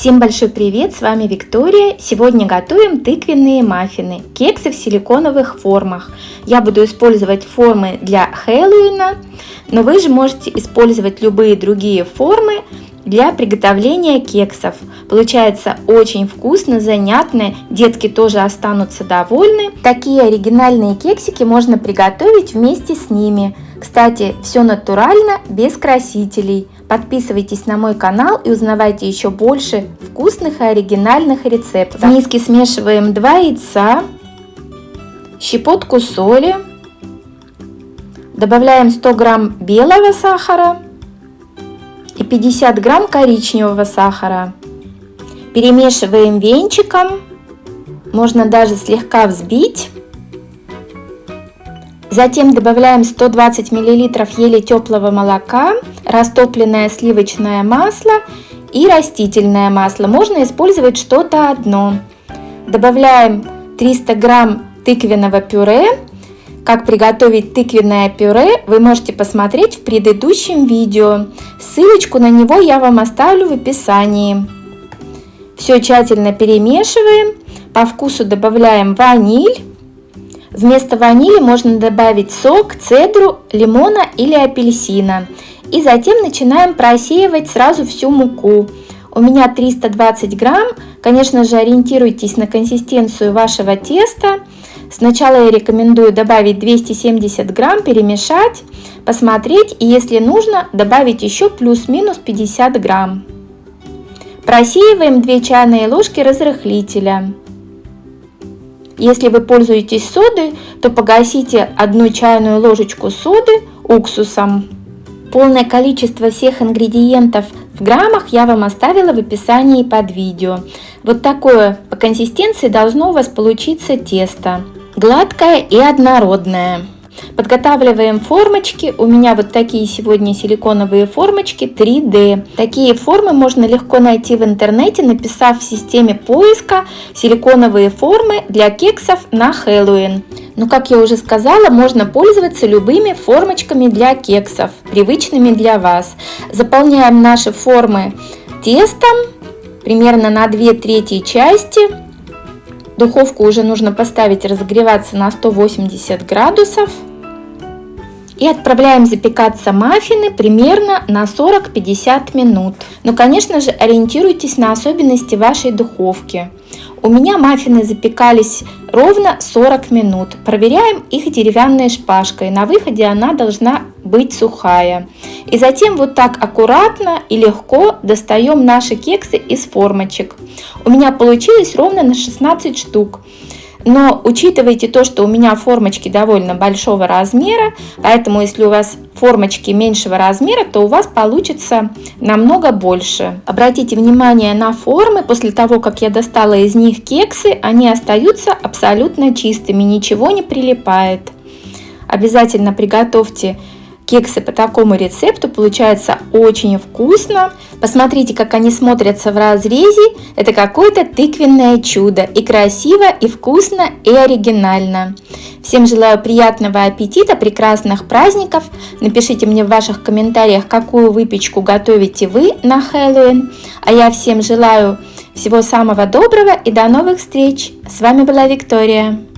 Всем большой привет, с вами Виктория. Сегодня готовим тыквенные маффины, кексы в силиконовых формах. Я буду использовать формы для Хэллоуина, но вы же можете использовать любые другие формы для приготовления кексов. Получается очень вкусно, занятно, детки тоже останутся довольны. Такие оригинальные кексики можно приготовить вместе с ними. Кстати, все натурально, без красителей. Подписывайтесь на мой канал и узнавайте еще больше вкусных и оригинальных рецептов. В миске смешиваем 2 яйца, щепотку соли, добавляем 100 грамм белого сахара 50 грамм коричневого сахара. Перемешиваем венчиком, можно даже слегка взбить. Затем добавляем 120 мл еле теплого молока, растопленное сливочное масло и растительное масло. Можно использовать что-то одно. Добавляем 300 грамм тыквенного пюре. Как приготовить тыквенное пюре вы можете посмотреть в предыдущем видео. Ссылочку на него я вам оставлю в описании. Все тщательно перемешиваем. По вкусу добавляем ваниль. Вместо ванили можно добавить сок, цедру, лимона или апельсина. И затем начинаем просеивать сразу всю муку. У меня 320 грамм. Конечно же, ориентируйтесь на консистенцию вашего теста. Сначала я рекомендую добавить 270 грамм, перемешать, посмотреть и если нужно добавить еще плюс-минус 50 грамм. Просеиваем 2 чайные ложки разрыхлителя. Если вы пользуетесь содой, то погасите одну чайную ложечку соды уксусом. Полное количество всех ингредиентов в граммах я вам оставила в описании под видео. Вот такое по консистенции должно у вас получиться тесто. Гладкое и однородное. Подготавливаем формочки. У меня вот такие сегодня силиконовые формочки 3D. Такие формы можно легко найти в интернете, написав в системе поиска «Силиконовые формы для кексов на Хэллоуин». Но, как я уже сказала, можно пользоваться любыми формочками для кексов, привычными для вас. Заполняем наши формы тестом, примерно на 2 трети части. Духовку уже нужно поставить разогреваться на 180 градусов. И отправляем запекаться маффины примерно на 40-50 минут. Но, конечно же, ориентируйтесь на особенности вашей духовки. У меня маффины запекались ровно 40 минут. Проверяем их деревянной шпажкой. На выходе она должна быть сухая. И затем вот так аккуратно и легко достаем наши кексы из формочек. У меня получилось ровно на 16 штук. Но учитывайте то, что у меня формочки довольно большого размера, поэтому если у вас формочки меньшего размера, то у вас получится намного больше. Обратите внимание на формы, после того, как я достала из них кексы, они остаются абсолютно чистыми, ничего не прилипает. Обязательно приготовьте Кексы по такому рецепту получаются очень вкусно. Посмотрите, как они смотрятся в разрезе. Это какое-то тыквенное чудо. И красиво, и вкусно, и оригинально. Всем желаю приятного аппетита, прекрасных праздников. Напишите мне в ваших комментариях, какую выпечку готовите вы на Хэллоуин. А я всем желаю всего самого доброго и до новых встреч. С вами была Виктория.